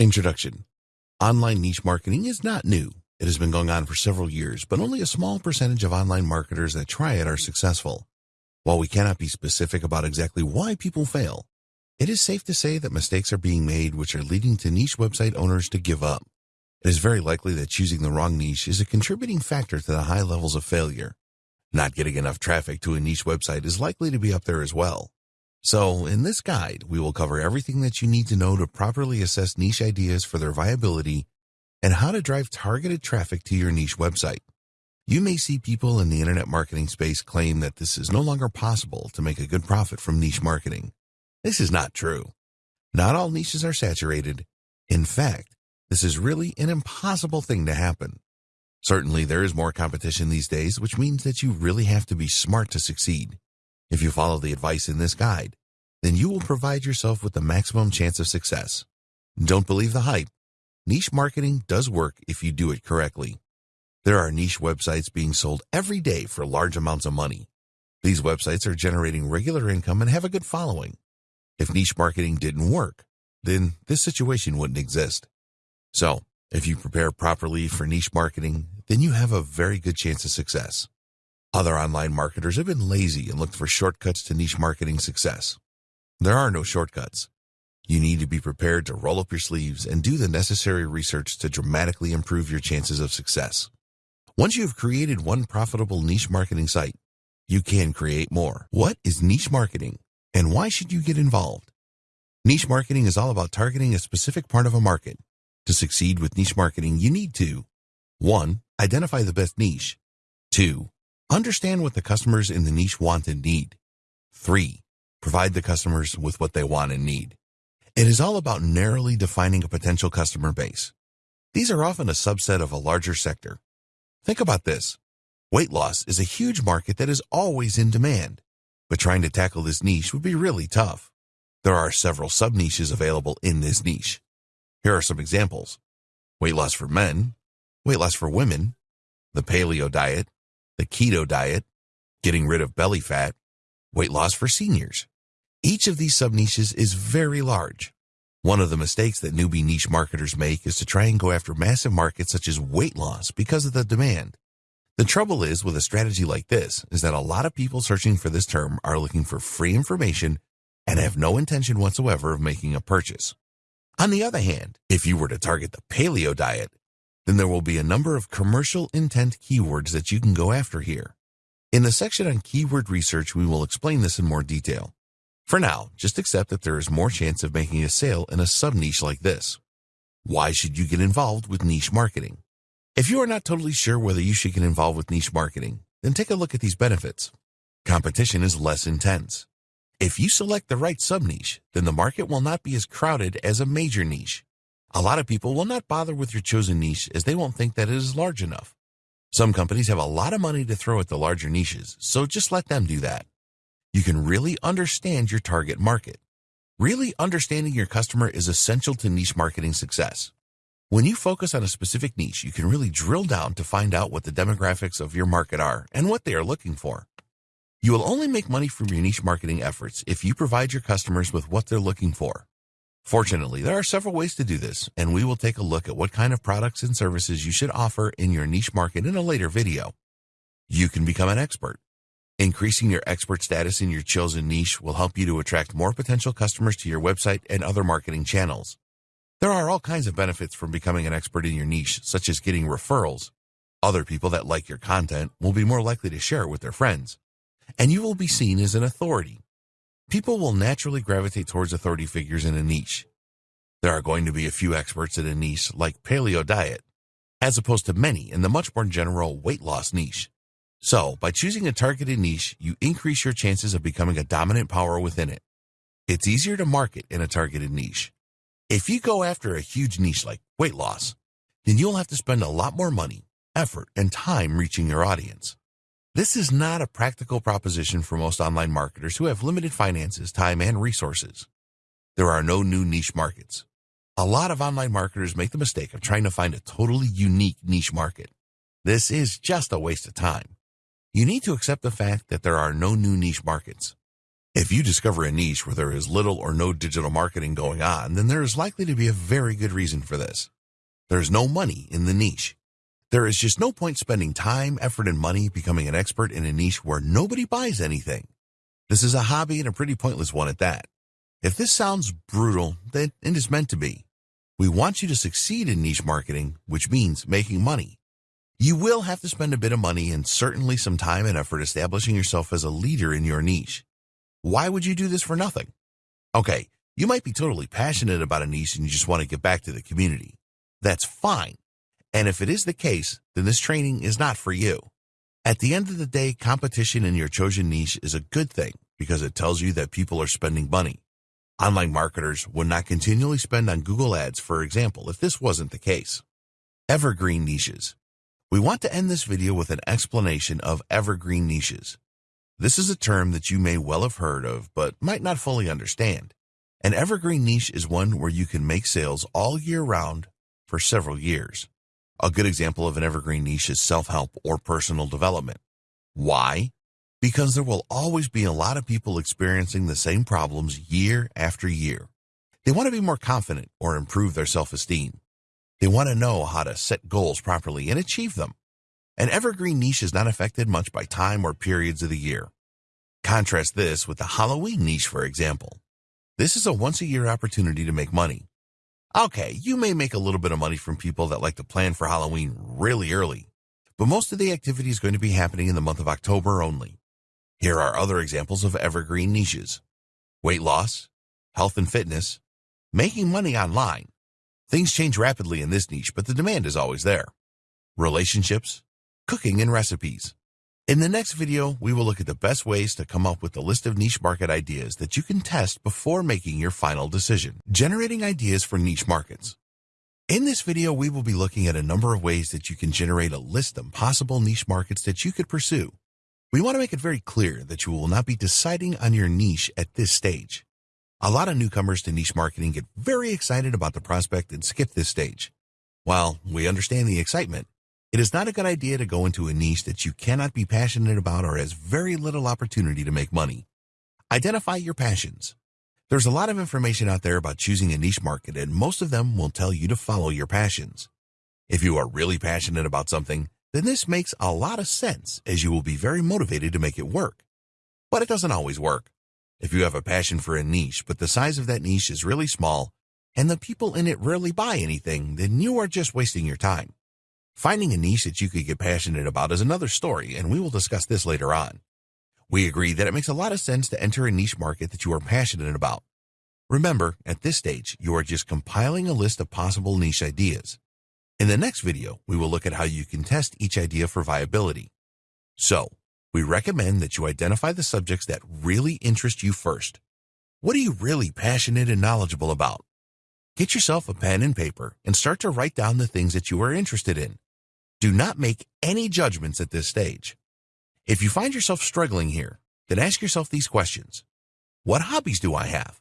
Introduction Online niche marketing is not new. It has been going on for several years, but only a small percentage of online marketers that try it are successful. While we cannot be specific about exactly why people fail, it is safe to say that mistakes are being made which are leading to niche website owners to give up. It is very likely that choosing the wrong niche is a contributing factor to the high levels of failure. Not getting enough traffic to a niche website is likely to be up there as well. So, in this guide, we will cover everything that you need to know to properly assess niche ideas for their viability and how to drive targeted traffic to your niche website. You may see people in the internet marketing space claim that this is no longer possible to make a good profit from niche marketing. This is not true. Not all niches are saturated. In fact, this is really an impossible thing to happen. Certainly, there is more competition these days, which means that you really have to be smart to succeed. If you follow the advice in this guide, then you will provide yourself with the maximum chance of success. Don't believe the hype. Niche marketing does work if you do it correctly. There are niche websites being sold every day for large amounts of money. These websites are generating regular income and have a good following. If niche marketing didn't work, then this situation wouldn't exist. So, if you prepare properly for niche marketing, then you have a very good chance of success. Other online marketers have been lazy and looked for shortcuts to niche marketing success. There are no shortcuts. You need to be prepared to roll up your sleeves and do the necessary research to dramatically improve your chances of success. Once you have created one profitable niche marketing site, you can create more. What is niche marketing and why should you get involved? Niche marketing is all about targeting a specific part of a market. To succeed with niche marketing, you need to 1. Identify the best niche. 2. Understand what the customers in the niche want and need. 3. Provide the customers with what they want and need. It is all about narrowly defining a potential customer base. These are often a subset of a larger sector. Think about this. Weight loss is a huge market that is always in demand, but trying to tackle this niche would be really tough. There are several sub-niches available in this niche. Here are some examples. Weight loss for men, weight loss for women, the paleo diet, the keto diet, getting rid of belly fat, weight loss for seniors. Each of these sub-niches is very large. One of the mistakes that newbie niche marketers make is to try and go after massive markets such as weight loss because of the demand. The trouble is with a strategy like this is that a lot of people searching for this term are looking for free information and have no intention whatsoever of making a purchase. On the other hand, if you were to target the paleo diet, then there will be a number of commercial intent keywords that you can go after here. In the section on keyword research, we will explain this in more detail. For now, just accept that there is more chance of making a sale in a sub-niche like this. Why should you get involved with niche marketing? If you are not totally sure whether you should get involved with niche marketing, then take a look at these benefits. Competition is less intense. If you select the right sub-niche, then the market will not be as crowded as a major niche. A lot of people will not bother with your chosen niche as they won't think that it is large enough. Some companies have a lot of money to throw at the larger niches, so just let them do that. You can really understand your target market. Really understanding your customer is essential to niche marketing success. When you focus on a specific niche, you can really drill down to find out what the demographics of your market are and what they are looking for. You will only make money from your niche marketing efforts if you provide your customers with what they're looking for. Fortunately, there are several ways to do this, and we will take a look at what kind of products and services you should offer in your niche market in a later video. You can become an expert. Increasing your expert status in your chosen niche will help you to attract more potential customers to your website and other marketing channels. There are all kinds of benefits from becoming an expert in your niche, such as getting referrals. Other people that like your content will be more likely to share it with their friends. And you will be seen as an authority people will naturally gravitate towards authority figures in a niche. There are going to be a few experts in a niche like paleo diet, as opposed to many in the much more general weight loss niche. So, by choosing a targeted niche, you increase your chances of becoming a dominant power within it. It's easier to market in a targeted niche. If you go after a huge niche like weight loss, then you'll have to spend a lot more money, effort, and time reaching your audience. This is not a practical proposition for most online marketers who have limited finances, time, and resources. There are no new niche markets. A lot of online marketers make the mistake of trying to find a totally unique niche market. This is just a waste of time. You need to accept the fact that there are no new niche markets. If you discover a niche where there is little or no digital marketing going on, then there is likely to be a very good reason for this. There's no money in the niche. There is just no point spending time, effort, and money becoming an expert in a niche where nobody buys anything. This is a hobby and a pretty pointless one at that. If this sounds brutal, then it is meant to be. We want you to succeed in niche marketing, which means making money. You will have to spend a bit of money and certainly some time and effort establishing yourself as a leader in your niche. Why would you do this for nothing? Okay, you might be totally passionate about a niche and you just want to get back to the community. That's fine. And if it is the case, then this training is not for you. At the end of the day, competition in your chosen niche is a good thing because it tells you that people are spending money. Online marketers would not continually spend on Google Ads, for example, if this wasn't the case. Evergreen niches. We want to end this video with an explanation of evergreen niches. This is a term that you may well have heard of, but might not fully understand. An evergreen niche is one where you can make sales all year round for several years. A good example of an evergreen niche is self-help or personal development. Why? Because there will always be a lot of people experiencing the same problems year after year. They want to be more confident or improve their self-esteem. They want to know how to set goals properly and achieve them. An evergreen niche is not affected much by time or periods of the year. Contrast this with the Halloween niche, for example. This is a once-a-year opportunity to make money. Okay, you may make a little bit of money from people that like to plan for Halloween really early, but most of the activity is going to be happening in the month of October only. Here are other examples of evergreen niches. Weight loss, health and fitness, making money online. Things change rapidly in this niche, but the demand is always there. Relationships, cooking and recipes. In the next video, we will look at the best ways to come up with a list of niche market ideas that you can test before making your final decision. Generating ideas for niche markets. In this video, we will be looking at a number of ways that you can generate a list of possible niche markets that you could pursue. We want to make it very clear that you will not be deciding on your niche at this stage. A lot of newcomers to niche marketing get very excited about the prospect and skip this stage. While we understand the excitement, it is not a good idea to go into a niche that you cannot be passionate about or has very little opportunity to make money. Identify your passions. There's a lot of information out there about choosing a niche market and most of them will tell you to follow your passions. If you are really passionate about something, then this makes a lot of sense as you will be very motivated to make it work. But it doesn't always work. If you have a passion for a niche, but the size of that niche is really small and the people in it rarely buy anything, then you are just wasting your time. Finding a niche that you could get passionate about is another story, and we will discuss this later on. We agree that it makes a lot of sense to enter a niche market that you are passionate about. Remember, at this stage, you are just compiling a list of possible niche ideas. In the next video, we will look at how you can test each idea for viability. So, we recommend that you identify the subjects that really interest you first. What are you really passionate and knowledgeable about? Get yourself a pen and paper and start to write down the things that you are interested in. Do not make any judgments at this stage. If you find yourself struggling here, then ask yourself these questions. What hobbies do I have?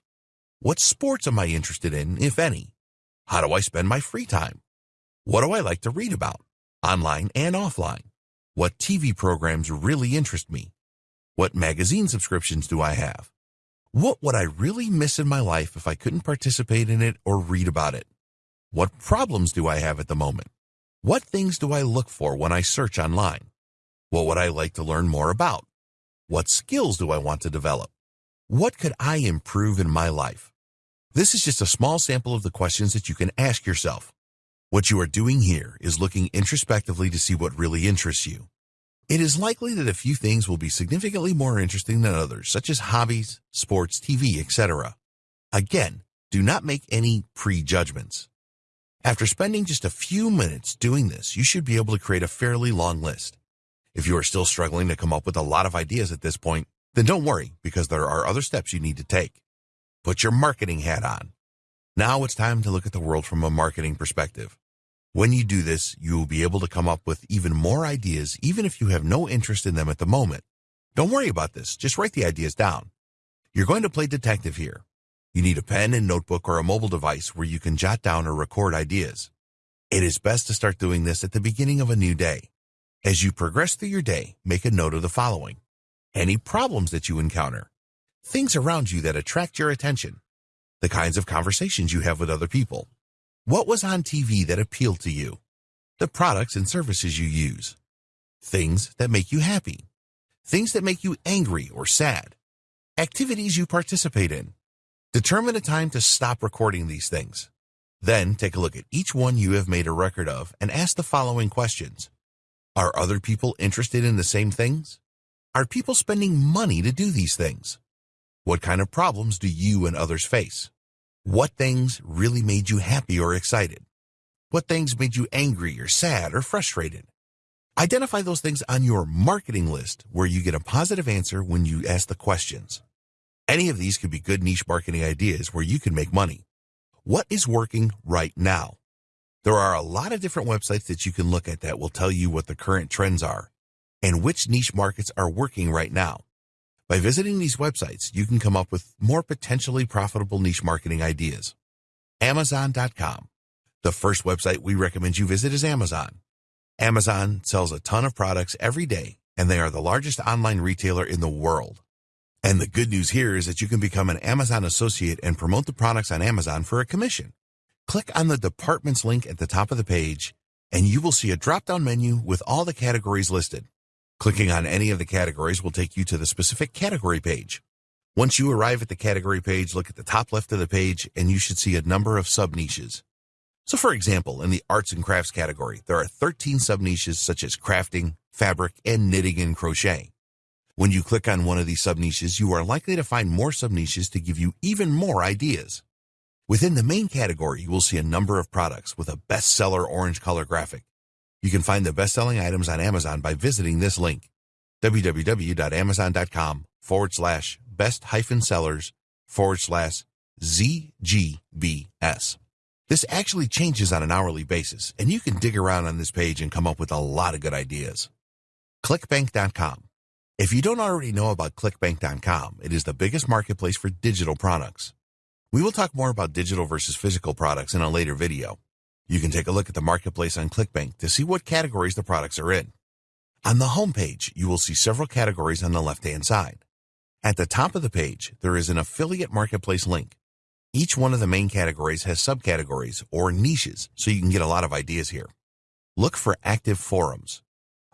What sports am I interested in, if any? How do I spend my free time? What do I like to read about, online and offline? What TV programs really interest me? What magazine subscriptions do I have? What would I really miss in my life if I couldn't participate in it or read about it? What problems do I have at the moment? What things do I look for when I search online? What would I like to learn more about? What skills do I want to develop? What could I improve in my life? This is just a small sample of the questions that you can ask yourself. What you are doing here is looking introspectively to see what really interests you. It is likely that a few things will be significantly more interesting than others, such as hobbies, sports, TV, etc. Again, do not make any prejudgments. After spending just a few minutes doing this, you should be able to create a fairly long list. If you are still struggling to come up with a lot of ideas at this point, then don't worry because there are other steps you need to take. Put your marketing hat on. Now it's time to look at the world from a marketing perspective. When you do this, you will be able to come up with even more ideas even if you have no interest in them at the moment. Don't worry about this, just write the ideas down. You're going to play detective here. You need a pen and notebook or a mobile device where you can jot down or record ideas. It is best to start doing this at the beginning of a new day. As you progress through your day, make a note of the following. Any problems that you encounter. things around you that attract your attention, the kinds of conversations you have with other people, what was on TV that appealed to you, the products and services you use, things that make you happy, things that make you angry or sad, activities you participate in. Determine a time to stop recording these things. Then take a look at each one you have made a record of and ask the following questions. Are other people interested in the same things? Are people spending money to do these things? What kind of problems do you and others face? What things really made you happy or excited? What things made you angry or sad or frustrated? Identify those things on your marketing list where you get a positive answer when you ask the questions. Any of these could be good niche marketing ideas where you can make money. What is working right now? There are a lot of different websites that you can look at that will tell you what the current trends are and which niche markets are working right now. By visiting these websites, you can come up with more potentially profitable niche marketing ideas. Amazon.com. The first website we recommend you visit is Amazon. Amazon sells a ton of products every day, and they are the largest online retailer in the world. And the good news here is that you can become an Amazon associate and promote the products on Amazon for a commission. Click on the departments link at the top of the page, and you will see a drop-down menu with all the categories listed. Clicking on any of the categories will take you to the specific category page. Once you arrive at the category page, look at the top left of the page, and you should see a number of sub-niches. So for example, in the arts and crafts category, there are 13 sub-niches such as crafting, fabric, and knitting and crochet. When you click on one of these sub-niches, you are likely to find more sub-niches to give you even more ideas. Within the main category, you will see a number of products with a bestseller orange color graphic. You can find the best-selling items on Amazon by visiting this link, www.amazon.com forward slash best hyphen sellers forward slash ZGBS. This actually changes on an hourly basis, and you can dig around on this page and come up with a lot of good ideas. ClickBank.com. If you don't already know about ClickBank.com, it is the biggest marketplace for digital products. We will talk more about digital versus physical products in a later video. You can take a look at the marketplace on ClickBank to see what categories the products are in. On the home page, you will see several categories on the left-hand side. At the top of the page, there is an affiliate marketplace link. Each one of the main categories has subcategories or niches, so you can get a lot of ideas here. Look for active forums.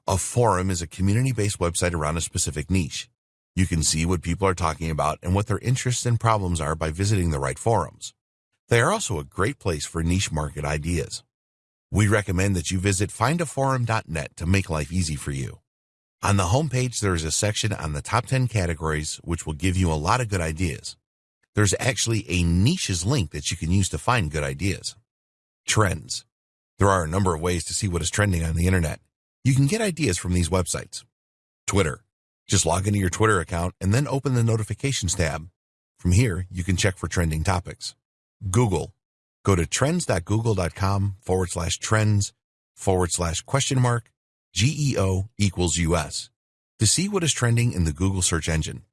A forum is a community-based website around a specific niche. You can see what people are talking about and what their interests and problems are by visiting the right forums. They are also a great place for niche market ideas. We recommend that you visit findaforum.net to make life easy for you. On the homepage, there is a section on the top 10 categories, which will give you a lot of good ideas. There's actually a niches link that you can use to find good ideas. Trends. There are a number of ways to see what is trending on the internet. You can get ideas from these websites. Twitter. Just log into your Twitter account and then open the notifications tab. From here, you can check for trending topics. Google. Go to trends.google.com forward slash trends forward slash question mark GEO equals US to see what is trending in the Google search engine.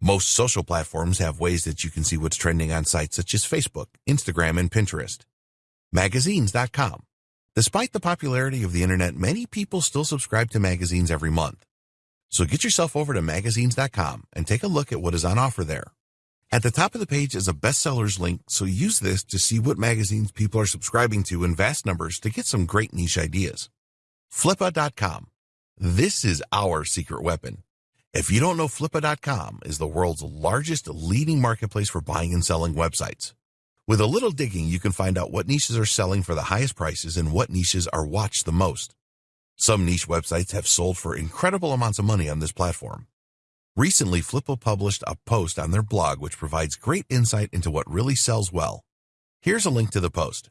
Most social platforms have ways that you can see what's trending on sites such as Facebook, Instagram, and Pinterest. Magazines.com. Despite the popularity of the internet, many people still subscribe to magazines every month. So get yourself over to magazines.com and take a look at what is on offer there. At the top of the page is a bestsellers link, so use this to see what magazines people are subscribing to in vast numbers to get some great niche ideas. Flippa.com. This is our secret weapon. If you don't know, Flippa.com is the world's largest leading marketplace for buying and selling websites. With a little digging, you can find out what niches are selling for the highest prices and what niches are watched the most. Some niche websites have sold for incredible amounts of money on this platform. Recently, Flippa published a post on their blog which provides great insight into what really sells well. Here's a link to the post.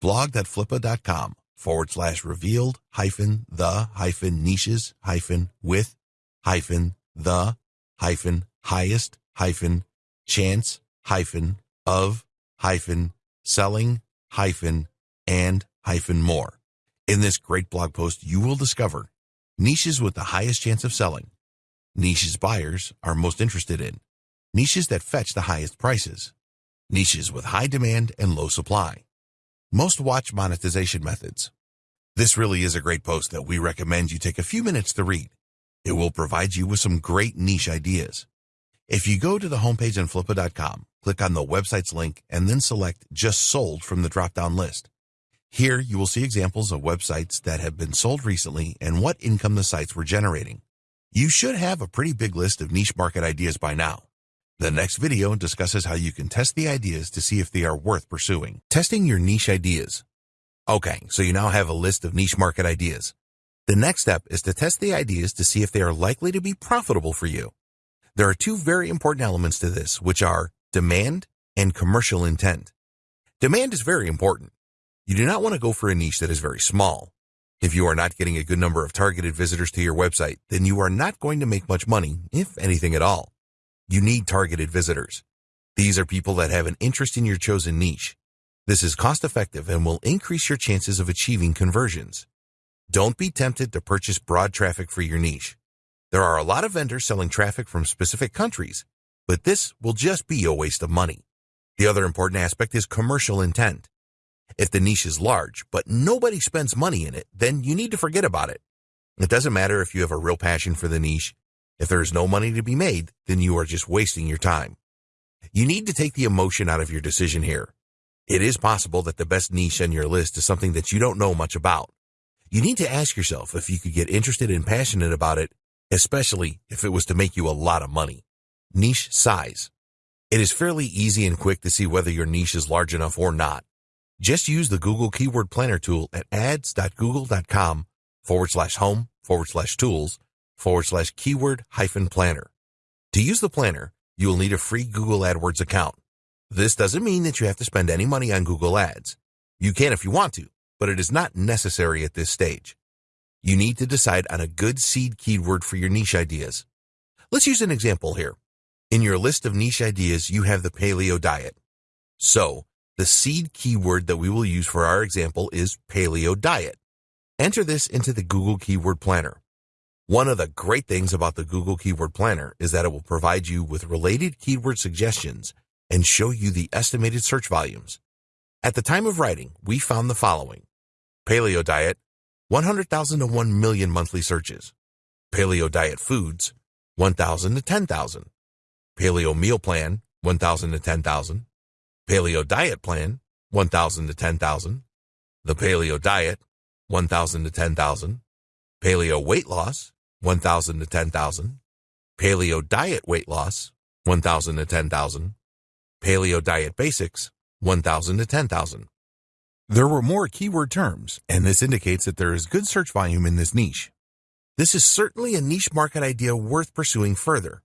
blog.flippa.com forward slash revealed hyphen the hyphen niches hyphen with hyphen the hyphen highest hyphen chance hyphen of hyphen selling hyphen and hyphen more. In this great blog post, you will discover niches with the highest chance of selling, niches buyers are most interested in, niches that fetch the highest prices, niches with high demand and low supply, most watch monetization methods. This really is a great post that we recommend you take a few minutes to read. It will provide you with some great niche ideas. If you go to the homepage on flippa.com, click on the website's link, and then select Just Sold from the drop-down list. Here, you will see examples of websites that have been sold recently and what income the sites were generating. You should have a pretty big list of niche market ideas by now. The next video discusses how you can test the ideas to see if they are worth pursuing. Testing your niche ideas. Okay, so you now have a list of niche market ideas. The next step is to test the ideas to see if they are likely to be profitable for you. There are two very important elements to this, which are demand and commercial intent. Demand is very important. You do not want to go for a niche that is very small. If you are not getting a good number of targeted visitors to your website, then you are not going to make much money, if anything at all. You need targeted visitors. These are people that have an interest in your chosen niche. This is cost effective and will increase your chances of achieving conversions. Don't be tempted to purchase broad traffic for your niche. There are a lot of vendors selling traffic from specific countries, but this will just be a waste of money. The other important aspect is commercial intent. If the niche is large, but nobody spends money in it, then you need to forget about it. It doesn't matter if you have a real passion for the niche. If there is no money to be made, then you are just wasting your time. You need to take the emotion out of your decision here. It is possible that the best niche on your list is something that you don't know much about. You need to ask yourself if you could get interested and passionate about it, especially if it was to make you a lot of money. Niche size. It is fairly easy and quick to see whether your niche is large enough or not. Just use the Google Keyword Planner tool at ads.google.com forward slash home forward slash tools forward slash keyword hyphen planner. To use the planner, you will need a free Google AdWords account. This doesn't mean that you have to spend any money on Google Ads. You can if you want to, but it is not necessary at this stage. You need to decide on a good seed keyword for your niche ideas. Let's use an example here. In your list of niche ideas, you have the paleo diet. So, the seed keyword that we will use for our example is paleo diet. Enter this into the Google Keyword Planner. One of the great things about the Google Keyword Planner is that it will provide you with related keyword suggestions and show you the estimated search volumes. At the time of writing, we found the following. Paleo diet, 100,000 to 1 million monthly searches. Paleo diet foods, 1,000 to 10,000. Paleo meal plan, 1,000 to 10,000. Paleo Diet Plan, 1,000 to 10,000. The Paleo Diet, 1,000 to 10,000. Paleo Weight Loss, 1,000 to 10,000. Paleo Diet Weight Loss, 1,000 to 10,000. Paleo Diet Basics, 1,000 to 10,000. There were more keyword terms, and this indicates that there is good search volume in this niche. This is certainly a niche market idea worth pursuing further.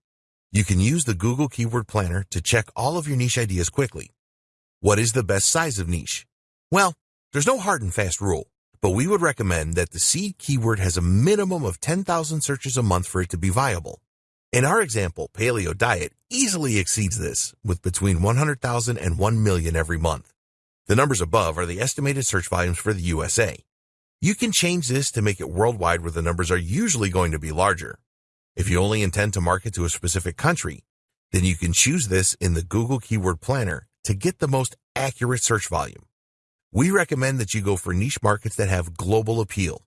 You can use the Google Keyword Planner to check all of your niche ideas quickly. What is the best size of niche? Well, there's no hard and fast rule, but we would recommend that the seed keyword has a minimum of 10,000 searches a month for it to be viable. In our example, paleo diet easily exceeds this with between 100,000 and 1 million every month. The numbers above are the estimated search volumes for the USA. You can change this to make it worldwide where the numbers are usually going to be larger. If you only intend to market to a specific country, then you can choose this in the Google Keyword Planner to get the most accurate search volume. We recommend that you go for niche markets that have global appeal.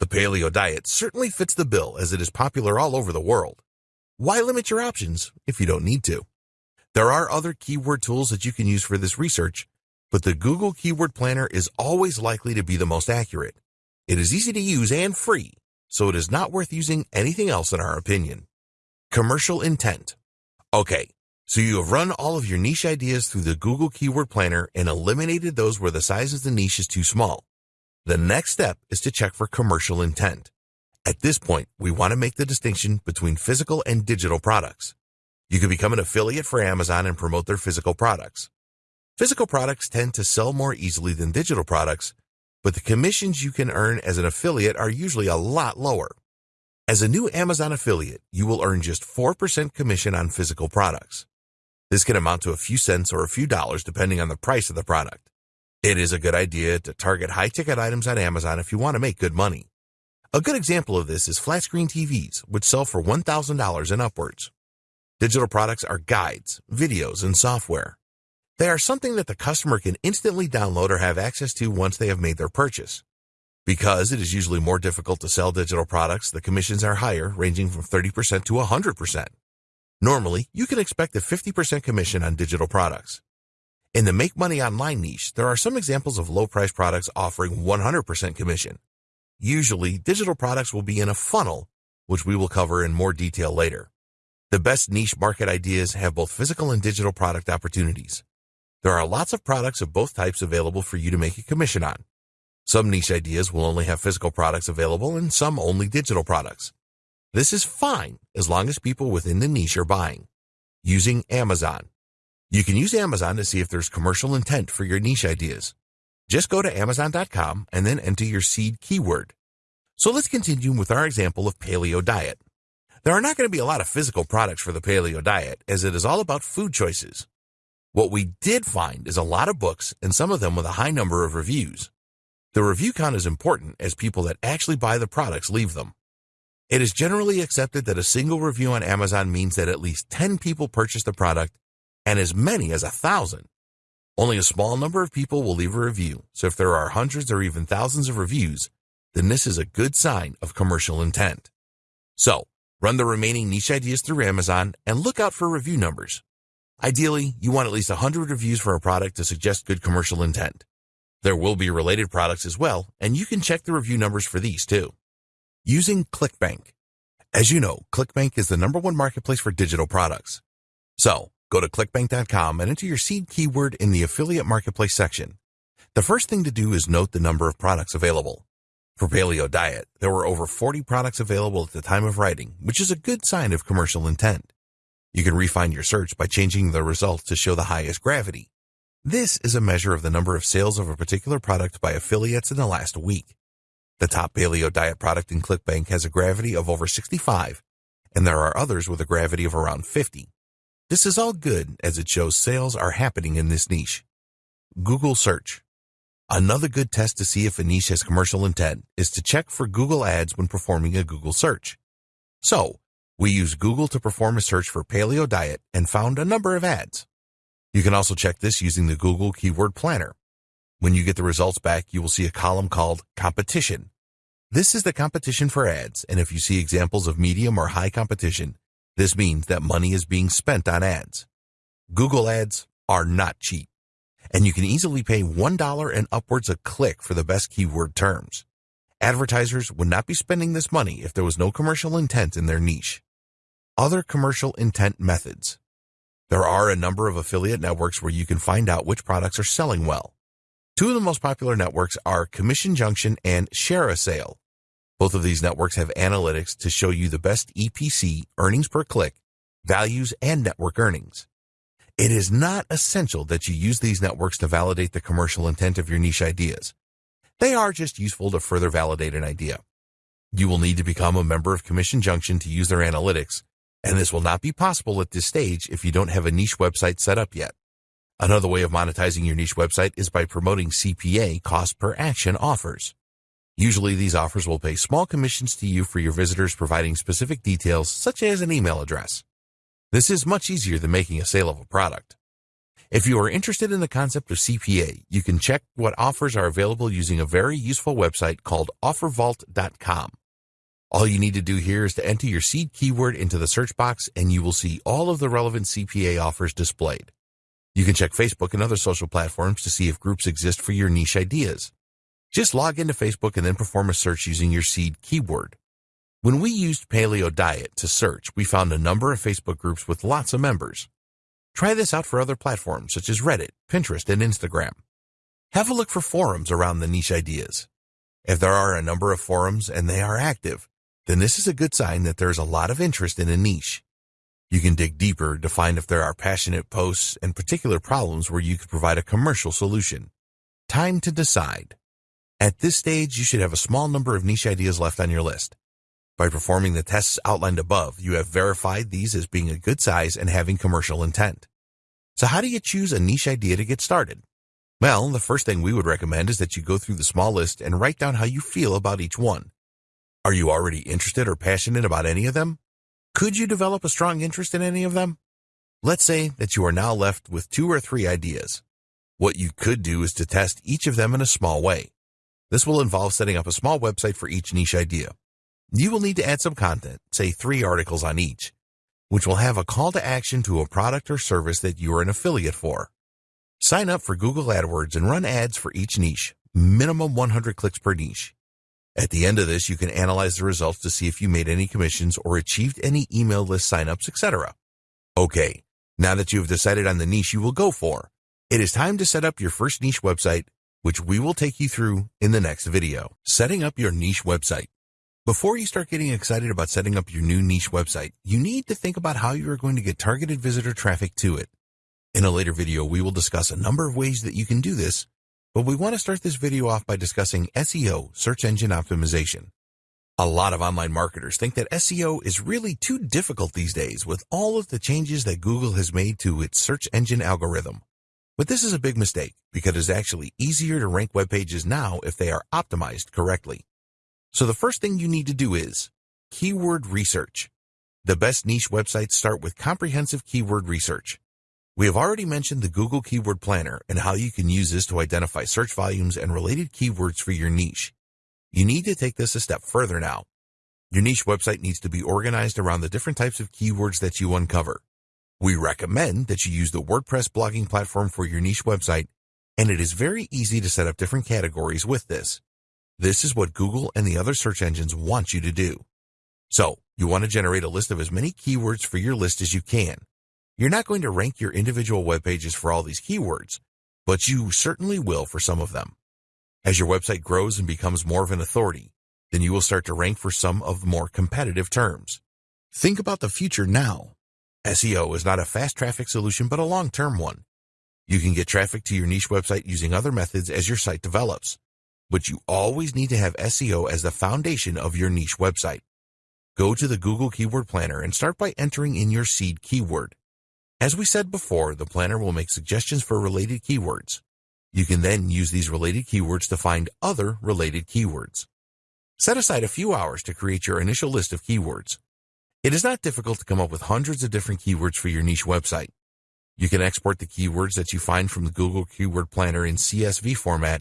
The paleo diet certainly fits the bill as it is popular all over the world. Why limit your options if you don't need to? There are other keyword tools that you can use for this research, but the Google Keyword Planner is always likely to be the most accurate. It is easy to use and free, so it is not worth using anything else in our opinion. Commercial intent. Okay, so you have run all of your niche ideas through the Google Keyword Planner and eliminated those where the size of the niche is too small. The next step is to check for commercial intent. At this point, we want to make the distinction between physical and digital products. You can become an affiliate for Amazon and promote their physical products. Physical products tend to sell more easily than digital products, but the commissions you can earn as an affiliate are usually a lot lower. As a new Amazon affiliate, you will earn just 4% commission on physical products. This can amount to a few cents or a few dollars depending on the price of the product. It is a good idea to target high ticket items on Amazon if you want to make good money. A good example of this is flat screen TVs, which sell for $1,000 and upwards. Digital products are guides, videos, and software. They are something that the customer can instantly download or have access to once they have made their purchase. Because it is usually more difficult to sell digital products, the commissions are higher, ranging from 30% to 100%. Normally, you can expect a 50% commission on digital products. In the make money online niche, there are some examples of low price products offering 100% commission. Usually, digital products will be in a funnel, which we will cover in more detail later. The best niche market ideas have both physical and digital product opportunities. There are lots of products of both types available for you to make a commission on. Some niche ideas will only have physical products available and some only digital products. This is fine as long as people within the niche are buying. Using Amazon. You can use Amazon to see if there's commercial intent for your niche ideas. Just go to Amazon.com and then enter your seed keyword. So let's continue with our example of paleo diet. There are not going to be a lot of physical products for the paleo diet as it is all about food choices. What we did find is a lot of books and some of them with a high number of reviews. The review count is important as people that actually buy the products leave them. It is generally accepted that a single review on Amazon means that at least 10 people purchased the product and as many as a thousand. Only a small number of people will leave a review, so if there are hundreds or even thousands of reviews, then this is a good sign of commercial intent. So, run the remaining niche ideas through Amazon and look out for review numbers. Ideally, you want at least 100 reviews for a product to suggest good commercial intent. There will be related products as well, and you can check the review numbers for these too. Using ClickBank. As you know, ClickBank is the number one marketplace for digital products. So, go to clickbank.com and enter your seed keyword in the affiliate marketplace section. The first thing to do is note the number of products available. For Paleo Diet, there were over 40 products available at the time of writing, which is a good sign of commercial intent. You can refine your search by changing the results to show the highest gravity. This is a measure of the number of sales of a particular product by affiliates in the last week. The top paleo diet product in ClickBank has a gravity of over 65, and there are others with a gravity of around 50. This is all good as it shows sales are happening in this niche. Google search. Another good test to see if a niche has commercial intent is to check for Google ads when performing a Google search. So, we used Google to perform a search for paleo diet and found a number of ads. You can also check this using the Google Keyword Planner. When you get the results back, you will see a column called Competition. This is the competition for ads, and if you see examples of medium or high competition, this means that money is being spent on ads. Google ads are not cheap, and you can easily pay $1 and upwards a click for the best keyword terms. Advertisers would not be spending this money if there was no commercial intent in their niche. Other commercial intent methods. There are a number of affiliate networks where you can find out which products are selling well. Two of the most popular networks are Commission Junction and ShareASale. Both of these networks have analytics to show you the best EPC, earnings per click, values, and network earnings. It is not essential that you use these networks to validate the commercial intent of your niche ideas. They are just useful to further validate an idea. You will need to become a member of Commission Junction to use their analytics, and this will not be possible at this stage if you don't have a niche website set up yet. Another way of monetizing your niche website is by promoting CPA cost per action offers. Usually these offers will pay small commissions to you for your visitors providing specific details such as an email address. This is much easier than making a sale of a product. If you are interested in the concept of CPA, you can check what offers are available using a very useful website called offervault.com. All you need to do here is to enter your seed keyword into the search box and you will see all of the relevant CPA offers displayed. You can check Facebook and other social platforms to see if groups exist for your niche ideas. Just log into Facebook and then perform a search using your seed keyword. When we used Paleo Diet to search, we found a number of Facebook groups with lots of members. Try this out for other platforms such as Reddit, Pinterest, and Instagram. Have a look for forums around the niche ideas. If there are a number of forums and they are active, then this is a good sign that there's a lot of interest in a niche. You can dig deeper to find if there are passionate posts and particular problems where you could provide a commercial solution. Time to decide. At this stage, you should have a small number of niche ideas left on your list. By performing the tests outlined above, you have verified these as being a good size and having commercial intent. So how do you choose a niche idea to get started? Well, the first thing we would recommend is that you go through the small list and write down how you feel about each one. Are you already interested or passionate about any of them? Could you develop a strong interest in any of them? Let's say that you are now left with two or three ideas. What you could do is to test each of them in a small way. This will involve setting up a small website for each niche idea. You will need to add some content, say three articles on each. which will have a call to action to a product or service that you are an affiliate for. Sign up for Google AdWords and run ads for each niche, minimum 100 clicks per niche. At the end of this, you can analyze the results to see if you made any commissions or achieved any email list signups, etc. Okay, now that you have decided on the niche you will go for, it is time to set up your first niche website, which we will take you through in the next video. Setting up your niche website. Before you start getting excited about setting up your new niche website, you need to think about how you are going to get targeted visitor traffic to it. In a later video, we will discuss a number of ways that you can do this, but we want to start this video off by discussing SEO, search engine optimization. A lot of online marketers think that SEO is really too difficult these days with all of the changes that Google has made to its search engine algorithm. But this is a big mistake because it's actually easier to rank web pages now if they are optimized correctly. So the first thing you need to do is keyword research. The best niche websites start with comprehensive keyword research. We have already mentioned the Google Keyword Planner and how you can use this to identify search volumes and related keywords for your niche. You need to take this a step further now. Your niche website needs to be organized around the different types of keywords that you uncover. We recommend that you use the WordPress blogging platform for your niche website, and it is very easy to set up different categories with this. This is what Google and the other search engines want you to do. So, you want to generate a list of as many keywords for your list as you can. You're not going to rank your individual web pages for all these keywords, but you certainly will for some of them. As your website grows and becomes more of an authority, then you will start to rank for some of the more competitive terms. Think about the future now SEO is not a fast traffic solution, but a long-term one. You can get traffic to your niche website using other methods as your site develops, but you always need to have SEO as the foundation of your niche website. Go to the Google Keyword Planner and start by entering in your seed keyword. As we said before, the planner will make suggestions for related keywords. You can then use these related keywords to find other related keywords. Set aside a few hours to create your initial list of keywords. It is not difficult to come up with hundreds of different keywords for your niche website. You can export the keywords that you find from the Google Keyword Planner in CSV format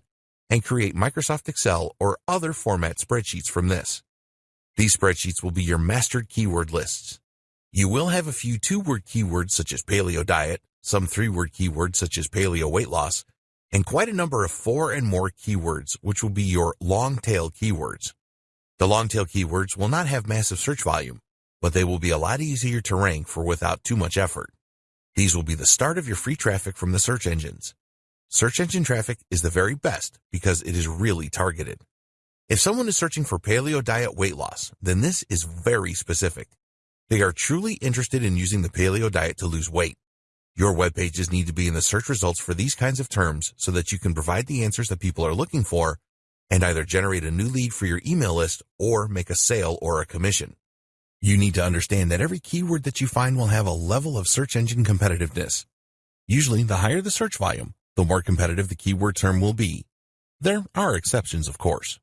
and create Microsoft Excel or other format spreadsheets from this. These spreadsheets will be your mastered keyword lists. You will have a few two-word keywords such as paleo diet, some three-word keywords such as paleo weight loss, and quite a number of four and more keywords, which will be your long-tail keywords. The long-tail keywords will not have massive search volume, but they will be a lot easier to rank for without too much effort. These will be the start of your free traffic from the search engines. Search engine traffic is the very best because it is really targeted. If someone is searching for paleo diet weight loss, then this is very specific. They are truly interested in using the paleo diet to lose weight. Your web pages need to be in the search results for these kinds of terms so that you can provide the answers that people are looking for and either generate a new lead for your email list or make a sale or a commission. You need to understand that every keyword that you find will have a level of search engine competitiveness. Usually, the higher the search volume, the more competitive the keyword term will be. There are exceptions, of course.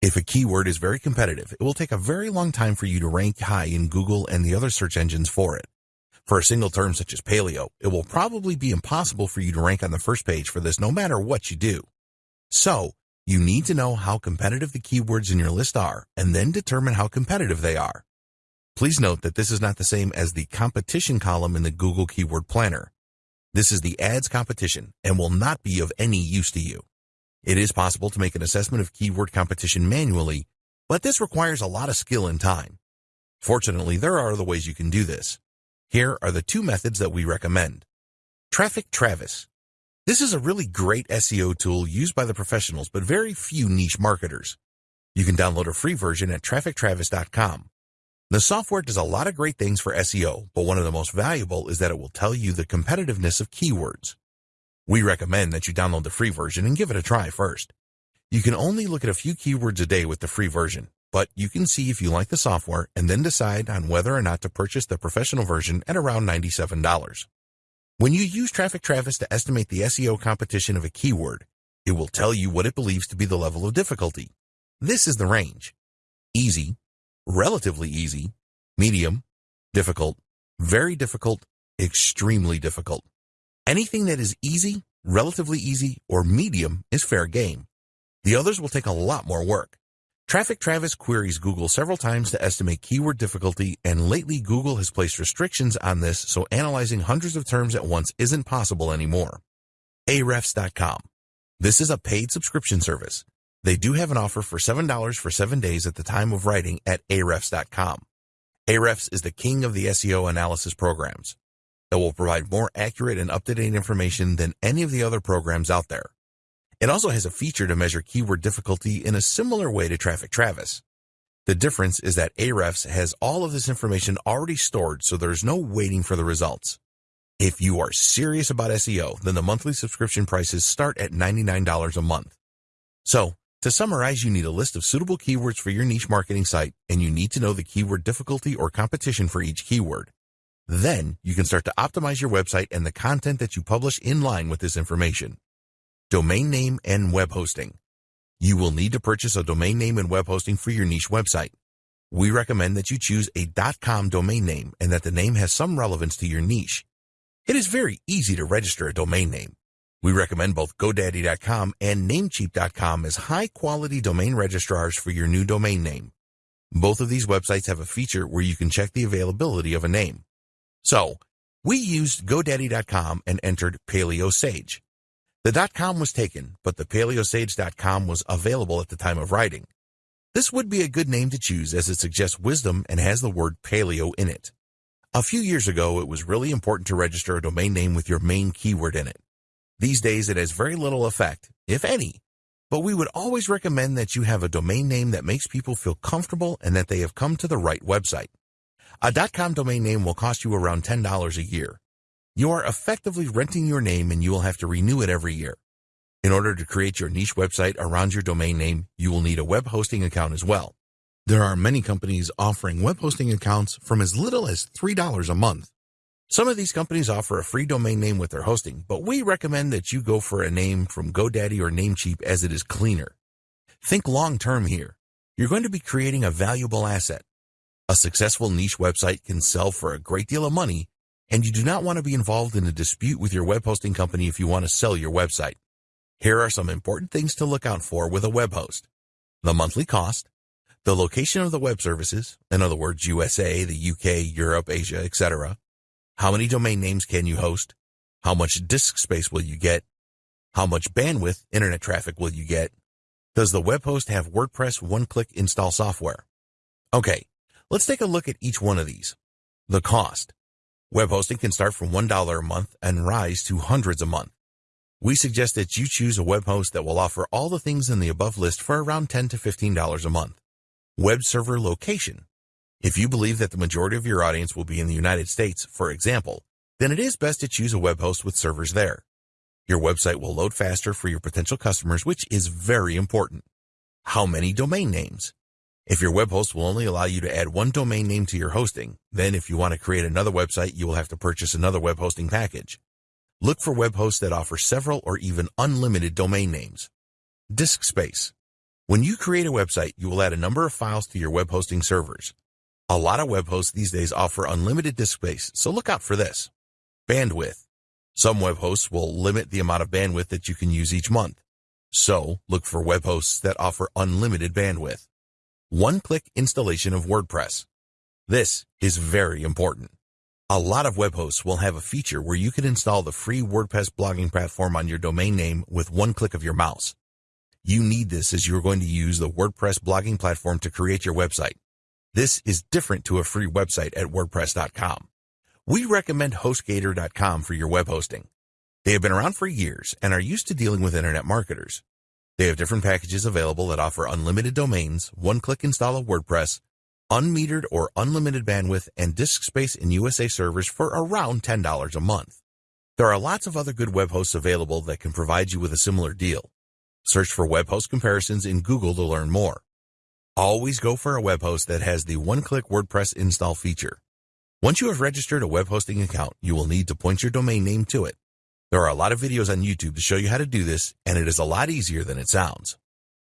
If a keyword is very competitive, it will take a very long time for you to rank high in Google and the other search engines for it. For a single term such as paleo, it will probably be impossible for you to rank on the first page for this no matter what you do. So, you need to know how competitive the keywords in your list are and then determine how competitive they are. Please note that this is not the same as the competition column in the Google Keyword Planner. This is the ads competition and will not be of any use to you. It is possible to make an assessment of keyword competition manually, but this requires a lot of skill and time. Fortunately, there are other ways you can do this. Here are the two methods that we recommend. Traffic Travis. This is a really great SEO tool used by the professionals, but very few niche marketers. You can download a free version at traffictravis.com. The software does a lot of great things for SEO, but one of the most valuable is that it will tell you the competitiveness of keywords. We recommend that you download the free version and give it a try first. You can only look at a few keywords a day with the free version, but you can see if you like the software and then decide on whether or not to purchase the professional version at around $97. When you use Traffic Travis to estimate the SEO competition of a keyword, it will tell you what it believes to be the level of difficulty. This is the range. Easy, relatively easy, medium, difficult, very difficult, extremely difficult. Anything that is easy, relatively easy, or medium is fair game. The others will take a lot more work. Traffic Travis queries Google several times to estimate keyword difficulty, and lately Google has placed restrictions on this, so analyzing hundreds of terms at once isn't possible anymore. Ahrefs.com. This is a paid subscription service. They do have an offer for $7 for seven days at the time of writing at Ahrefs.com. Ahrefs is the king of the SEO analysis programs. It will provide more accurate and up-to-date information than any of the other programs out there. It also has a feature to measure keyword difficulty in a similar way to Traffic Travis. The difference is that Ahrefs has all of this information already stored so there's no waiting for the results. If you are serious about SEO, then the monthly subscription prices start at $99 a month. So, to summarize, you need a list of suitable keywords for your niche marketing site, and you need to know the keyword difficulty or competition for each keyword. Then, you can start to optimize your website and the content that you publish in line with this information domain name and web hosting. You will need to purchase a domain name and web hosting for your niche website. We recommend that you choose a dot .com domain name and that the name has some relevance to your niche. It is very easy to register a domain name. We recommend both GoDaddy.com and Namecheap.com as high-quality domain registrars for your new domain name. Both of these websites have a feature where you can check the availability of a name. So, we used GoDaddy.com and entered Paleo Sage. The .com was taken, but the paleosage.com was available at the time of writing. This would be a good name to choose as it suggests wisdom and has the word paleo in it. A few years ago, it was really important to register a domain name with your main keyword in it. These days, it has very little effect, if any, but we would always recommend that you have a domain name that makes people feel comfortable and that they have come to the right website. A .com domain name will cost you around $10 a year. You are effectively renting your name and you will have to renew it every year. In order to create your niche website around your domain name, you will need a web hosting account as well. There are many companies offering web hosting accounts from as little as $3 a month. Some of these companies offer a free domain name with their hosting, but we recommend that you go for a name from GoDaddy or Namecheap as it is cleaner. Think long term here. You're going to be creating a valuable asset. A successful niche website can sell for a great deal of money and you do not want to be involved in a dispute with your web hosting company if you want to sell your website. Here are some important things to look out for with a web host. The monthly cost, the location of the web services, in other words, USA, the UK, Europe, Asia, etc. How many domain names can you host? How much disk space will you get? How much bandwidth, internet traffic will you get? Does the web host have WordPress one-click install software? Okay, let's take a look at each one of these. The cost. Web hosting can start from $1 a month and rise to hundreds a month. We suggest that you choose a web host that will offer all the things in the above list for around 10 to $15 a month. Web server location. If you believe that the majority of your audience will be in the United States, for example, then it is best to choose a web host with servers there. Your website will load faster for your potential customers, which is very important. How many domain names? If your web host will only allow you to add one domain name to your hosting, then if you want to create another website, you will have to purchase another web hosting package. Look for web hosts that offer several or even unlimited domain names. Disk space. When you create a website, you will add a number of files to your web hosting servers. A lot of web hosts these days offer unlimited disk space, so look out for this. Bandwidth. Some web hosts will limit the amount of bandwidth that you can use each month. So, look for web hosts that offer unlimited bandwidth. One-click installation of WordPress. This is very important. A lot of web hosts will have a feature where you can install the free WordPress blogging platform on your domain name with one click of your mouse. You need this as you're going to use the WordPress blogging platform to create your website. This is different to a free website at WordPress.com. We recommend HostGator.com for your web hosting. They have been around for years and are used to dealing with internet marketers. They have different packages available that offer unlimited domains, one-click install of WordPress, unmetered or unlimited bandwidth, and disk space in USA servers for around $10 a month. There are lots of other good web hosts available that can provide you with a similar deal. Search for web host comparisons in Google to learn more. Always go for a web host that has the one-click WordPress install feature. Once you have registered a web hosting account, you will need to point your domain name to it. There are a lot of videos on YouTube to show you how to do this, and it is a lot easier than it sounds.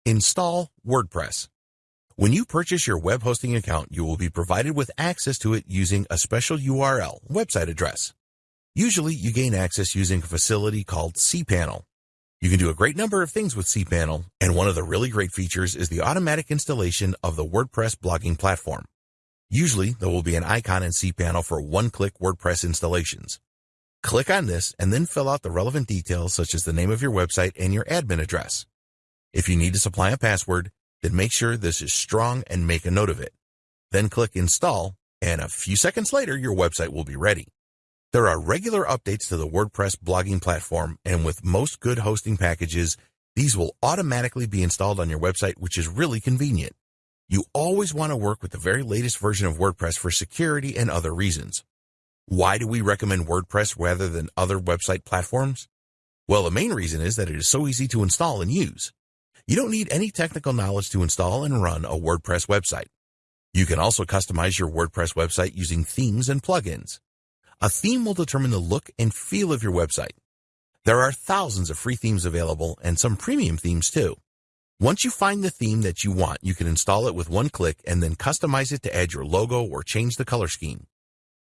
Install WordPress. When you purchase your web hosting account, you will be provided with access to it using a special URL, website address. Usually, you gain access using a facility called cPanel. You can do a great number of things with cPanel, and one of the really great features is the automatic installation of the WordPress blogging platform. Usually, there will be an icon in cPanel for one-click WordPress installations. Click on this and then fill out the relevant details such as the name of your website and your admin address. If you need to supply a password, then make sure this is strong and make a note of it. Then click Install, and a few seconds later, your website will be ready. There are regular updates to the WordPress blogging platform, and with most good hosting packages, these will automatically be installed on your website, which is really convenient. You always want to work with the very latest version of WordPress for security and other reasons. Why do we recommend WordPress rather than other website platforms? Well, the main reason is that it is so easy to install and use. You don't need any technical knowledge to install and run a WordPress website. You can also customize your WordPress website using themes and plugins. A theme will determine the look and feel of your website. There are thousands of free themes available and some premium themes too. Once you find the theme that you want, you can install it with one click and then customize it to add your logo or change the color scheme.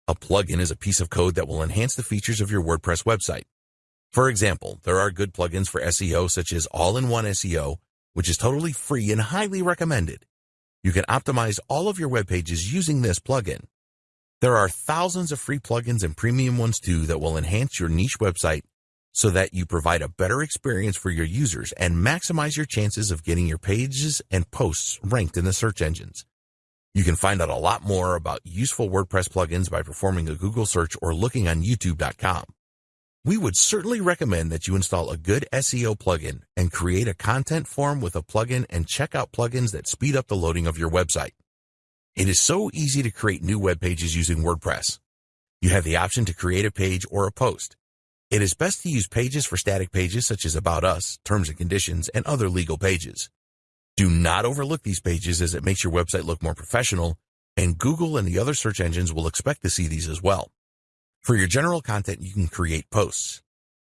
A plugin is a piece of code that will enhance the features of your WordPress website. For example, there are good plugins for SEO such as All-in-One SEO, which is totally free and highly recommended. You can optimize all of your web pages using this plugin. There are thousands of free plugins and premium ones too that will enhance your niche website so that you provide a better experience for your users and maximize your chances of getting your pages and posts ranked in the search engines. You can find out a lot more about useful WordPress plugins by performing a Google search or looking on youtube.com. We would certainly recommend that you install a good SEO plugin and create a content form with a plugin and check out plugins that speed up the loading of your website. It is so easy to create new web pages using WordPress. You have the option to create a page or a post. It is best to use pages for static pages such as About Us, Terms and Conditions, and other legal pages. Do not overlook these pages as it makes your website look more professional, and Google and the other search engines will expect to see these as well. For your general content, you can create posts.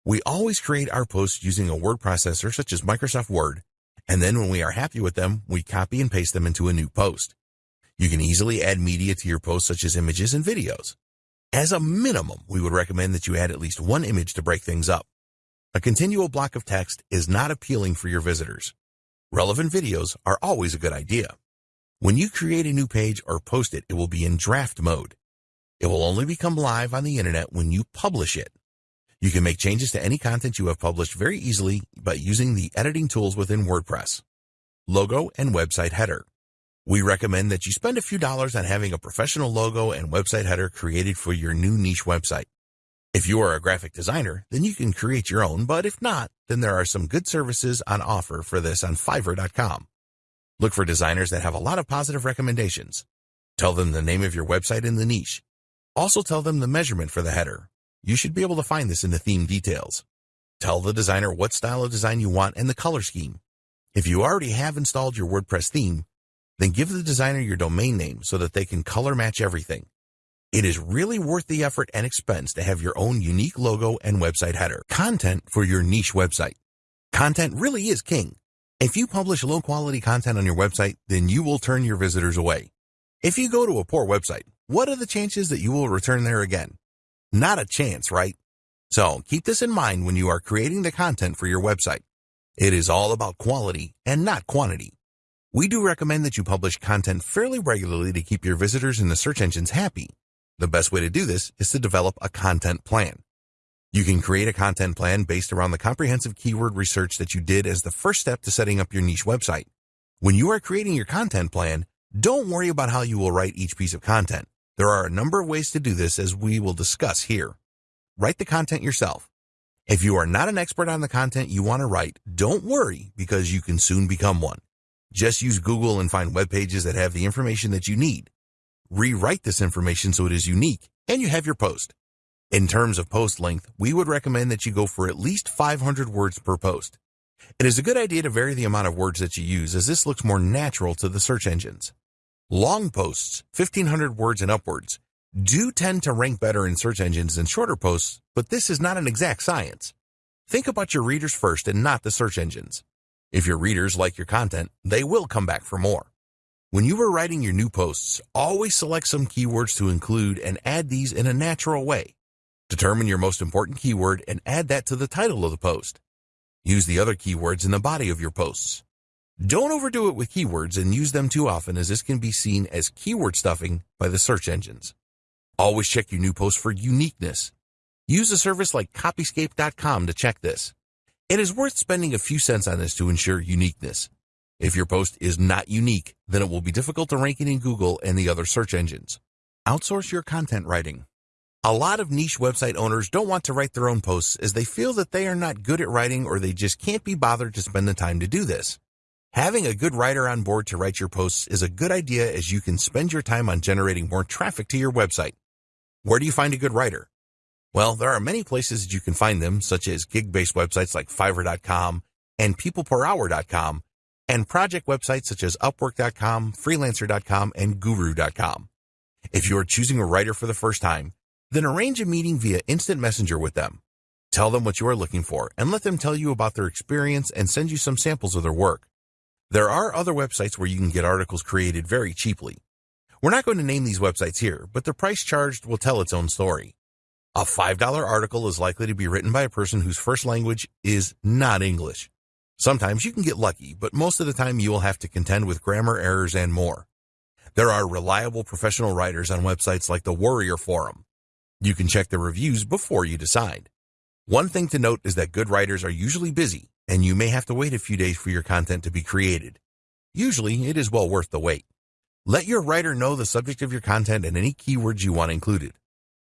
We always create our posts using a word processor such as Microsoft Word, and then when we are happy with them, we copy and paste them into a new post. You can easily add media to your posts such as images and videos. As a minimum, we would recommend that you add at least one image to break things up. A continual block of text is not appealing for your visitors. Relevant videos are always a good idea. When you create a new page or post it, it will be in draft mode. It will only become live on the internet when you publish it. You can make changes to any content you have published very easily by using the editing tools within WordPress. Logo and website header. We recommend that you spend a few dollars on having a professional logo and website header created for your new niche website. If you are a graphic designer, then you can create your own, but if not, then there are some good services on offer for this on Fiverr.com. Look for designers that have a lot of positive recommendations. Tell them the name of your website and the niche. Also tell them the measurement for the header. You should be able to find this in the theme details. Tell the designer what style of design you want and the color scheme. If you already have installed your WordPress theme, then give the designer your domain name so that they can color match everything. It is really worth the effort and expense to have your own unique logo and website header. Content for your niche website. Content really is king. If you publish low quality content on your website, then you will turn your visitors away. If you go to a poor website, what are the chances that you will return there again? Not a chance, right? So keep this in mind when you are creating the content for your website. It is all about quality and not quantity. We do recommend that you publish content fairly regularly to keep your visitors in the search engines happy. The best way to do this is to develop a content plan. You can create a content plan based around the comprehensive keyword research that you did as the first step to setting up your niche website. When you are creating your content plan, don't worry about how you will write each piece of content. There are a number of ways to do this as we will discuss here. Write the content yourself. If you are not an expert on the content you want to write, don't worry because you can soon become one. Just use Google and find web pages that have the information that you need. Rewrite this information so it is unique and you have your post. In terms of post length, we would recommend that you go for at least 500 words per post. It is a good idea to vary the amount of words that you use as this looks more natural to the search engines. Long posts, 1500 words and upwards, do tend to rank better in search engines than shorter posts, but this is not an exact science. Think about your readers first and not the search engines. If your readers like your content, they will come back for more. When you are writing your new posts, always select some keywords to include and add these in a natural way. Determine your most important keyword and add that to the title of the post. Use the other keywords in the body of your posts. Don't overdo it with keywords and use them too often as this can be seen as keyword stuffing by the search engines. Always check your new post for uniqueness. Use a service like copyscape.com to check this. It is worth spending a few cents on this to ensure uniqueness. If your post is not unique, then it will be difficult to rank it in Google and the other search engines. Outsource your content writing. A lot of niche website owners don't want to write their own posts as they feel that they are not good at writing or they just can't be bothered to spend the time to do this. Having a good writer on board to write your posts is a good idea as you can spend your time on generating more traffic to your website. Where do you find a good writer? Well, there are many places that you can find them, such as gig-based websites like Fiverr.com and PeoplePerHour.com, and project websites such as Upwork.com, Freelancer.com, and Guru.com. If you are choosing a writer for the first time, then arrange a meeting via instant messenger with them. Tell them what you are looking for and let them tell you about their experience and send you some samples of their work. There are other websites where you can get articles created very cheaply. We're not going to name these websites here, but the price charged will tell its own story. A $5 article is likely to be written by a person whose first language is not English. Sometimes you can get lucky, but most of the time you will have to contend with grammar errors and more. There are reliable professional writers on websites like the Warrior Forum. You can check the reviews before you decide. One thing to note is that good writers are usually busy and you may have to wait a few days for your content to be created. Usually, it is well worth the wait. Let your writer know the subject of your content and any keywords you want included.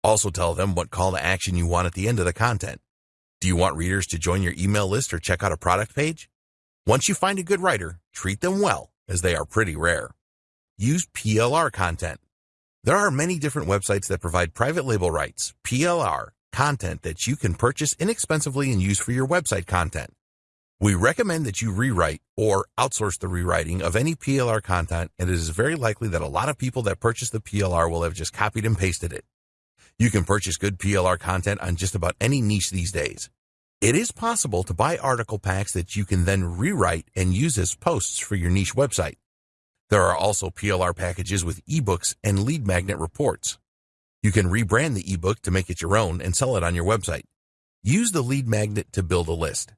Also tell them what call to action you want at the end of the content. Do you want readers to join your email list or check out a product page? Once you find a good writer, treat them well, as they are pretty rare. Use PLR content. There are many different websites that provide private label rights, PLR, content that you can purchase inexpensively and use for your website content. We recommend that you rewrite or outsource the rewriting of any PLR content, and it is very likely that a lot of people that purchase the PLR will have just copied and pasted it. You can purchase good PLR content on just about any niche these days. It is possible to buy article packs that you can then rewrite and use as posts for your niche website. There are also PLR packages with ebooks and lead magnet reports. You can rebrand the ebook to make it your own and sell it on your website. Use the lead magnet to build a list.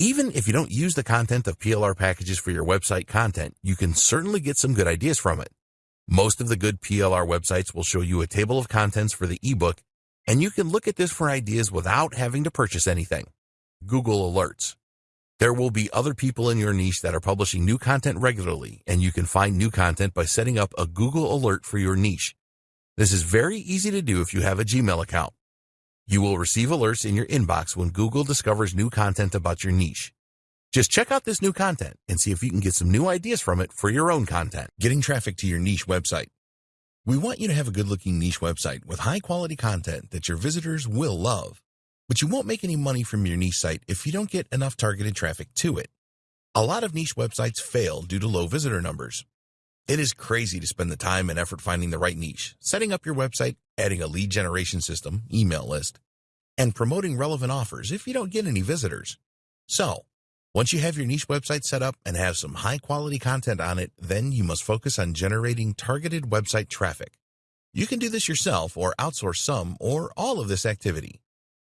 Even if you don't use the content of PLR packages for your website content, you can certainly get some good ideas from it. Most of the good PLR websites will show you a table of contents for the ebook, and you can look at this for ideas without having to purchase anything. Google Alerts. There will be other people in your niche that are publishing new content regularly, and you can find new content by setting up a Google Alert for your niche. This is very easy to do if you have a Gmail account. You will receive alerts in your inbox when Google discovers new content about your niche. Just check out this new content and see if you can get some new ideas from it for your own content. Getting traffic to your niche website. We want you to have a good looking niche website with high quality content that your visitors will love. But you won't make any money from your niche site if you don't get enough targeted traffic to it. A lot of niche websites fail due to low visitor numbers. It is crazy to spend the time and effort finding the right niche, setting up your website, adding a lead generation system, email list, and promoting relevant offers if you don't get any visitors. So, once you have your niche website set up and have some high quality content on it, then you must focus on generating targeted website traffic. You can do this yourself or outsource some or all of this activity.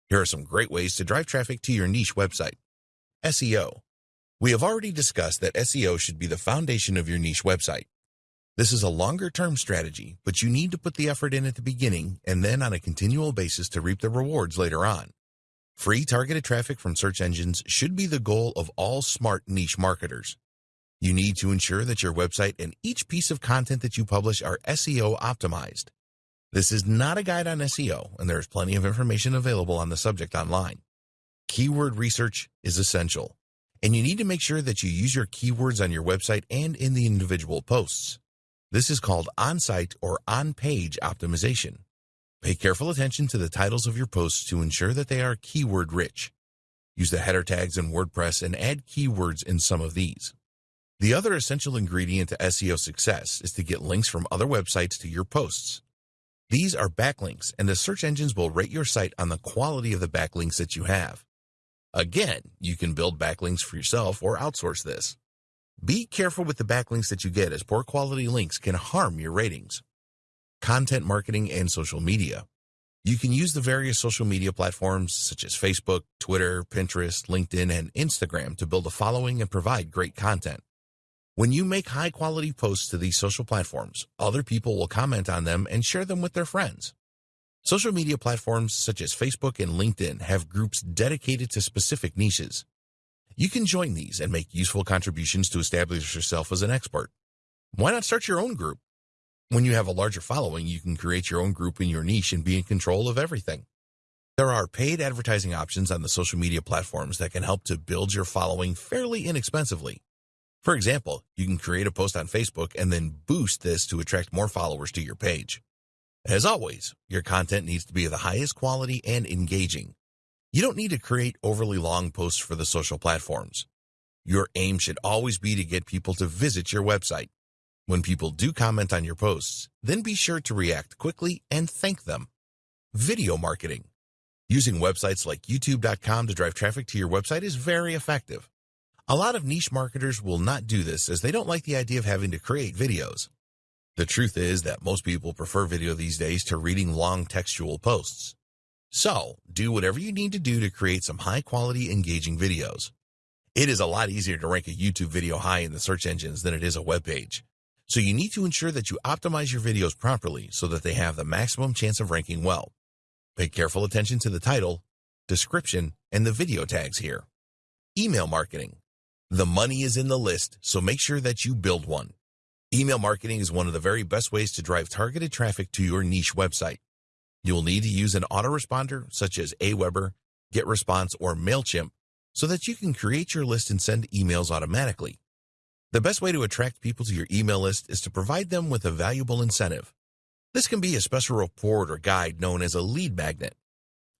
Here are some great ways to drive traffic to your niche website. SEO. We have already discussed that SEO should be the foundation of your niche website. This is a longer term strategy, but you need to put the effort in at the beginning and then on a continual basis to reap the rewards later on. Free targeted traffic from search engines should be the goal of all smart niche marketers. You need to ensure that your website and each piece of content that you publish are SEO optimized. This is not a guide on SEO, and there is plenty of information available on the subject online. Keyword research is essential, and you need to make sure that you use your keywords on your website and in the individual posts. This is called on-site or on-page optimization. Pay careful attention to the titles of your posts to ensure that they are keyword rich. Use the header tags in WordPress and add keywords in some of these. The other essential ingredient to SEO success is to get links from other websites to your posts. These are backlinks, and the search engines will rate your site on the quality of the backlinks that you have. Again, you can build backlinks for yourself or outsource this. Be careful with the backlinks that you get as poor quality links can harm your ratings. Content marketing and social media. You can use the various social media platforms such as Facebook, Twitter, Pinterest, LinkedIn, and Instagram to build a following and provide great content. When you make high quality posts to these social platforms, other people will comment on them and share them with their friends. Social media platforms such as Facebook and LinkedIn have groups dedicated to specific niches. You can join these and make useful contributions to establish yourself as an expert. Why not start your own group? When you have a larger following, you can create your own group in your niche and be in control of everything. There are paid advertising options on the social media platforms that can help to build your following fairly inexpensively. For example, you can create a post on Facebook and then boost this to attract more followers to your page. As always, your content needs to be of the highest quality and engaging. You don't need to create overly long posts for the social platforms. Your aim should always be to get people to visit your website. When people do comment on your posts, then be sure to react quickly and thank them. Video marketing. Using websites like youtube.com to drive traffic to your website is very effective. A lot of niche marketers will not do this as they don't like the idea of having to create videos. The truth is that most people prefer video these days to reading long textual posts. So, do whatever you need to do to create some high-quality, engaging videos. It is a lot easier to rank a YouTube video high in the search engines than it is a web page. So you need to ensure that you optimize your videos properly so that they have the maximum chance of ranking well. Pay careful attention to the title, description, and the video tags here. Email marketing. The money is in the list, so make sure that you build one. Email marketing is one of the very best ways to drive targeted traffic to your niche website. You will need to use an autoresponder such as Aweber, GetResponse, or MailChimp so that you can create your list and send emails automatically. The best way to attract people to your email list is to provide them with a valuable incentive. This can be a special report or guide known as a lead magnet.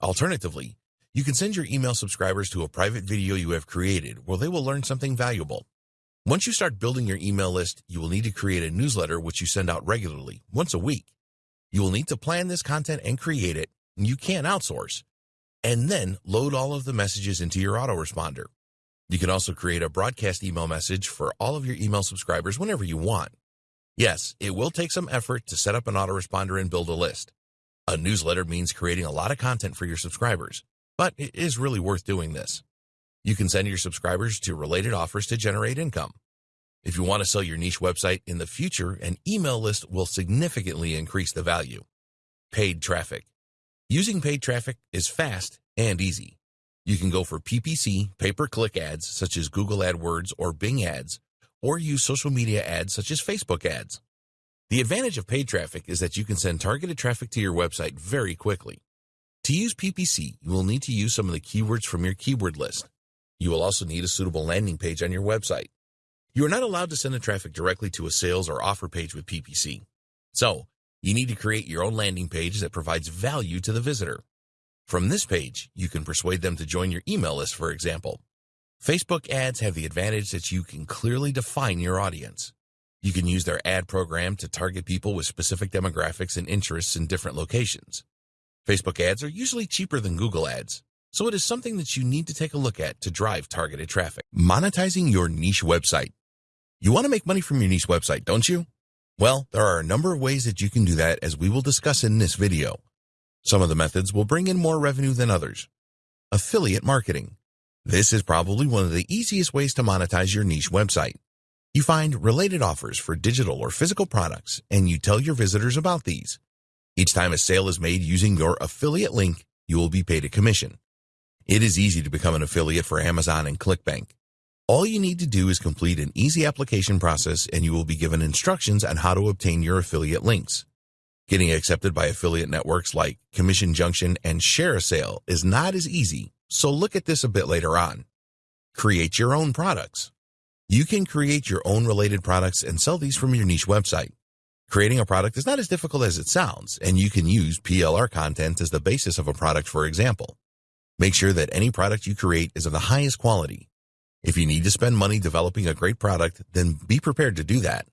Alternatively, you can send your email subscribers to a private video you have created where they will learn something valuable. Once you start building your email list, you will need to create a newsletter which you send out regularly, once a week. You will need to plan this content and create it, and you can outsource, and then load all of the messages into your autoresponder. You can also create a broadcast email message for all of your email subscribers whenever you want. Yes, it will take some effort to set up an autoresponder and build a list. A newsletter means creating a lot of content for your subscribers, but it is really worth doing this. You can send your subscribers to related offers to generate income. If you want to sell your niche website in the future, an email list will significantly increase the value. Paid traffic. Using paid traffic is fast and easy. You can go for PPC, pay-per-click ads such as Google AdWords or Bing ads, or use social media ads such as Facebook ads. The advantage of paid traffic is that you can send targeted traffic to your website very quickly. To use PPC, you will need to use some of the keywords from your keyword list. You will also need a suitable landing page on your website. You are not allowed to send the traffic directly to a sales or offer page with PPC. So, you need to create your own landing page that provides value to the visitor. From this page, you can persuade them to join your email list, for example. Facebook ads have the advantage that you can clearly define your audience. You can use their ad program to target people with specific demographics and interests in different locations. Facebook ads are usually cheaper than Google ads, so it is something that you need to take a look at to drive targeted traffic. Monetizing your niche website. You want to make money from your niche website, don't you? Well, there are a number of ways that you can do that as we will discuss in this video. Some of the methods will bring in more revenue than others. Affiliate marketing. This is probably one of the easiest ways to monetize your niche website. You find related offers for digital or physical products, and you tell your visitors about these. Each time a sale is made using your affiliate link, you will be paid a commission. It is easy to become an affiliate for Amazon and ClickBank. All you need to do is complete an easy application process and you will be given instructions on how to obtain your affiliate links. Getting accepted by affiliate networks like Commission Junction and ShareASale is not as easy, so look at this a bit later on. Create your own products. You can create your own related products and sell these from your niche website. Creating a product is not as difficult as it sounds, and you can use PLR content as the basis of a product, for example. Make sure that any product you create is of the highest quality. If you need to spend money developing a great product, then be prepared to do that.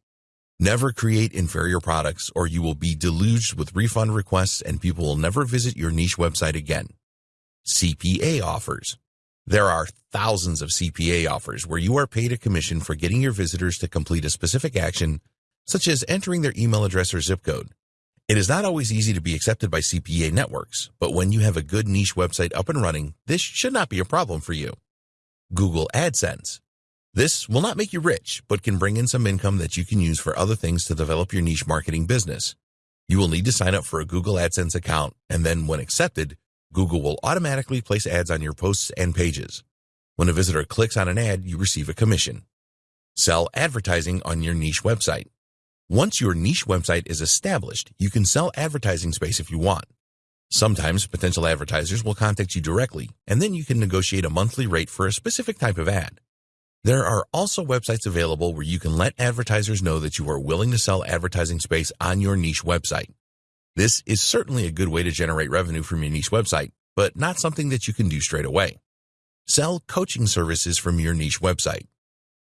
Never create inferior products or you will be deluged with refund requests and people will never visit your niche website again. CPA offers. There are thousands of CPA offers where you are paid a commission for getting your visitors to complete a specific action, such as entering their email address or zip code. It is not always easy to be accepted by CPA networks, but when you have a good niche website up and running, this should not be a problem for you. Google AdSense. This will not make you rich, but can bring in some income that you can use for other things to develop your niche marketing business. You will need to sign up for a Google AdSense account, and then when accepted, Google will automatically place ads on your posts and pages. When a visitor clicks on an ad, you receive a commission. Sell advertising on your niche website. Once your niche website is established, you can sell advertising space if you want. Sometimes potential advertisers will contact you directly, and then you can negotiate a monthly rate for a specific type of ad. There are also websites available where you can let advertisers know that you are willing to sell advertising space on your niche website. This is certainly a good way to generate revenue from your niche website, but not something that you can do straight away. Sell coaching services from your niche website.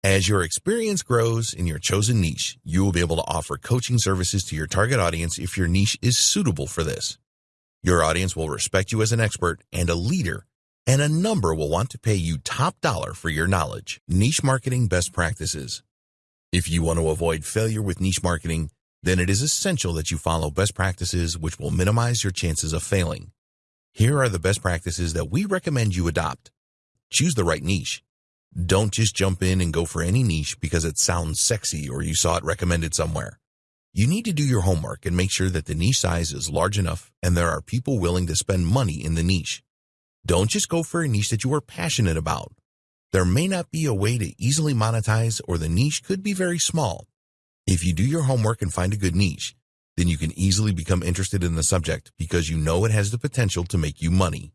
As your experience grows in your chosen niche, you will be able to offer coaching services to your target audience if your niche is suitable for this. Your audience will respect you as an expert and a leader and a number will want to pay you top dollar for your knowledge. Niche marketing best practices. If you want to avoid failure with niche marketing, then it is essential that you follow best practices which will minimize your chances of failing. Here are the best practices that we recommend you adopt. Choose the right niche. Don't just jump in and go for any niche because it sounds sexy or you saw it recommended somewhere. You need to do your homework and make sure that the niche size is large enough and there are people willing to spend money in the niche. Don't just go for a niche that you are passionate about. There may not be a way to easily monetize or the niche could be very small. If you do your homework and find a good niche, then you can easily become interested in the subject because you know it has the potential to make you money.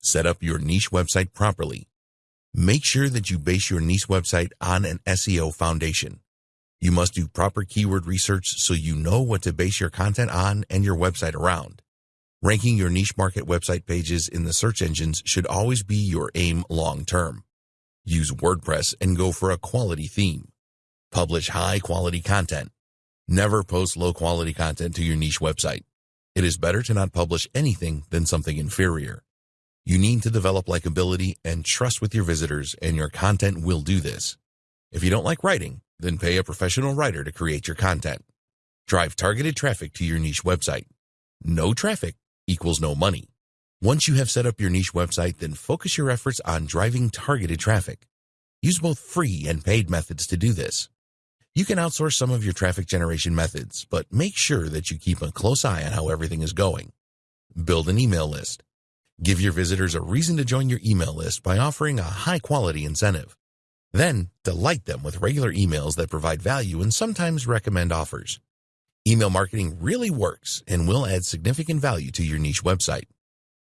Set up your niche website properly. Make sure that you base your niche website on an SEO foundation. You must do proper keyword research so you know what to base your content on and your website around. Ranking your niche market website pages in the search engines should always be your aim long term. Use WordPress and go for a quality theme. Publish high quality content. Never post low quality content to your niche website. It is better to not publish anything than something inferior. You need to develop likability and trust with your visitors and your content will do this. If you don't like writing, then pay a professional writer to create your content. Drive targeted traffic to your niche website. No traffic equals no money. Once you have set up your niche website, then focus your efforts on driving targeted traffic. Use both free and paid methods to do this. You can outsource some of your traffic generation methods, but make sure that you keep a close eye on how everything is going. Build an email list. Give your visitors a reason to join your email list by offering a high quality incentive. Then delight them with regular emails that provide value and sometimes recommend offers. Email marketing really works and will add significant value to your niche website.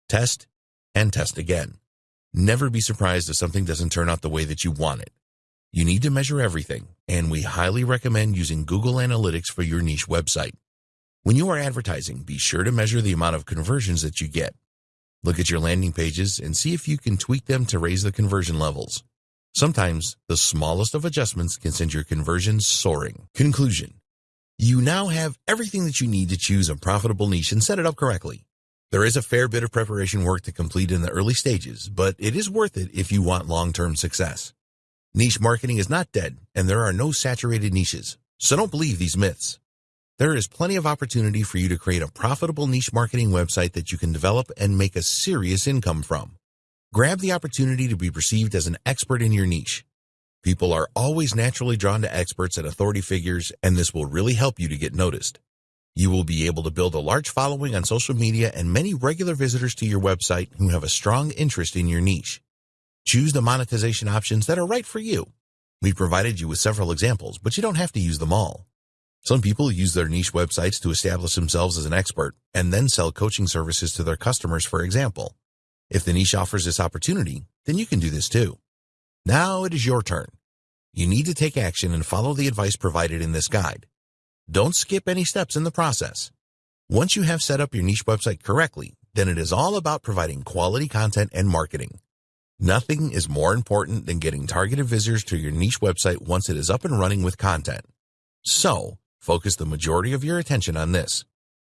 Test and test again. Never be surprised if something doesn't turn out the way that you want it. You need to measure everything, and we highly recommend using Google Analytics for your niche website. When you are advertising, be sure to measure the amount of conversions that you get. Look at your landing pages and see if you can tweak them to raise the conversion levels. Sometimes the smallest of adjustments can send your conversions soaring. Conclusion. You now have everything that you need to choose a profitable niche and set it up correctly. There is a fair bit of preparation work to complete in the early stages, but it is worth it if you want long-term success. Niche marketing is not dead, and there are no saturated niches, so don't believe these myths. There is plenty of opportunity for you to create a profitable niche marketing website that you can develop and make a serious income from. Grab the opportunity to be perceived as an expert in your niche. People are always naturally drawn to experts and authority figures, and this will really help you to get noticed. You will be able to build a large following on social media and many regular visitors to your website who have a strong interest in your niche. Choose the monetization options that are right for you. We've provided you with several examples, but you don't have to use them all. Some people use their niche websites to establish themselves as an expert and then sell coaching services to their customers, for example. If the niche offers this opportunity, then you can do this too. Now it is your turn. You need to take action and follow the advice provided in this guide. Don't skip any steps in the process. Once you have set up your niche website correctly, then it is all about providing quality content and marketing. Nothing is more important than getting targeted visitors to your niche website once it is up and running with content. So, focus the majority of your attention on this.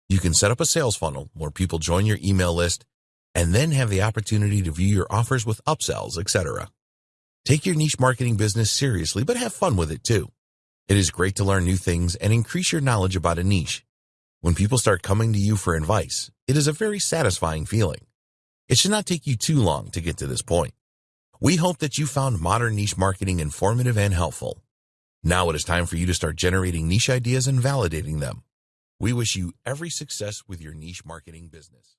You can set up a sales funnel where people join your email list and then have the opportunity to view your offers with upsells, etc. Take your niche marketing business seriously, but have fun with it too. It is great to learn new things and increase your knowledge about a niche. When people start coming to you for advice, it is a very satisfying feeling. It should not take you too long to get to this point. We hope that you found modern niche marketing informative and helpful. Now it is time for you to start generating niche ideas and validating them. We wish you every success with your niche marketing business.